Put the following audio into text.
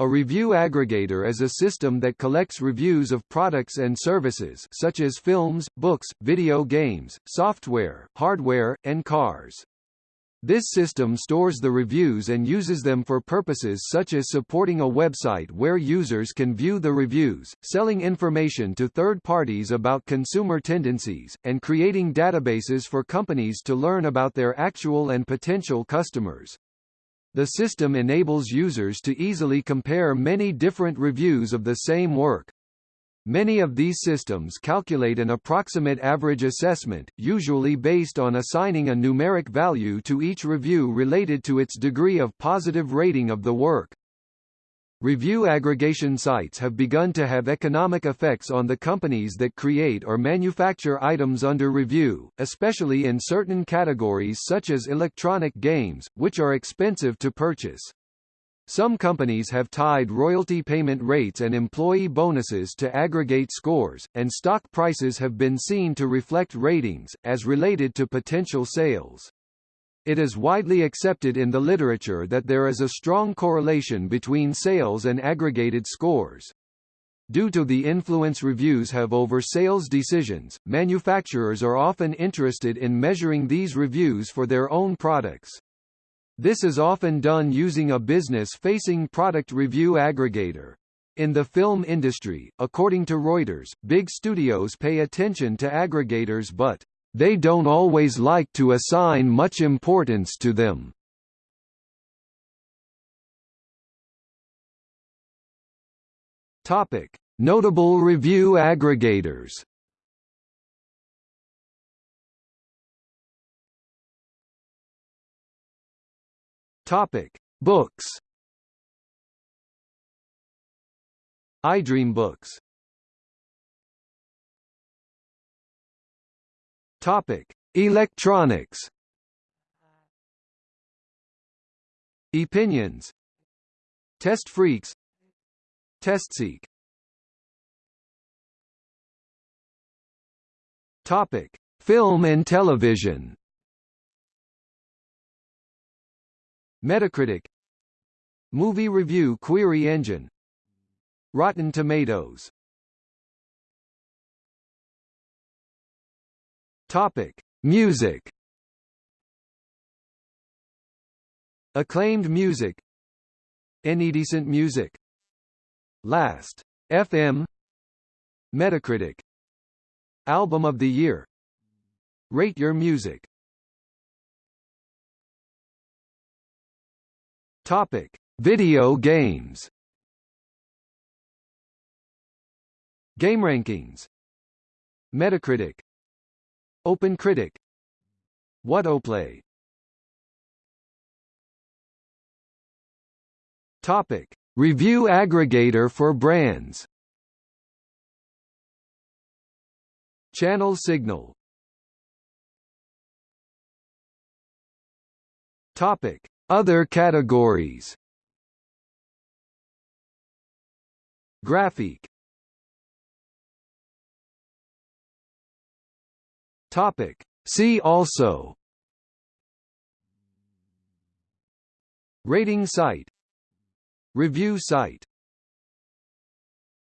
A review aggregator is a system that collects reviews of products and services such as films, books, video games, software, hardware, and cars. This system stores the reviews and uses them for purposes such as supporting a website where users can view the reviews, selling information to third parties about consumer tendencies, and creating databases for companies to learn about their actual and potential customers. The system enables users to easily compare many different reviews of the same work. Many of these systems calculate an approximate average assessment, usually based on assigning a numeric value to each review related to its degree of positive rating of the work. Review aggregation sites have begun to have economic effects on the companies that create or manufacture items under review, especially in certain categories such as electronic games, which are expensive to purchase. Some companies have tied royalty payment rates and employee bonuses to aggregate scores, and stock prices have been seen to reflect ratings, as related to potential sales. It is widely accepted in the literature that there is a strong correlation between sales and aggregated scores. Due to the influence reviews have over sales decisions, manufacturers are often interested in measuring these reviews for their own products. This is often done using a business-facing product review aggregator. In the film industry, according to Reuters, big studios pay attention to aggregators but they don't always like to assign much importance to them. Topic: Notable review aggregators. Topic: Books. iDreamBooks Topic: Electronics. Opinions. TestFreaks. TestSeek. Topic: Film and television. Metacritic. Movie Review Query Engine. Rotten Tomatoes Topic: Music. Acclaimed music. Any decent music. Last. FM. Metacritic. Album of the Year. Rate Your Music. Topic: Video games. GameRankings. Metacritic. OpenCritic Whatoplay Topic: Review aggregator for brands. ChannelSignal. Topic: Other categories. Graphic Topic. See also. Rating site. Review site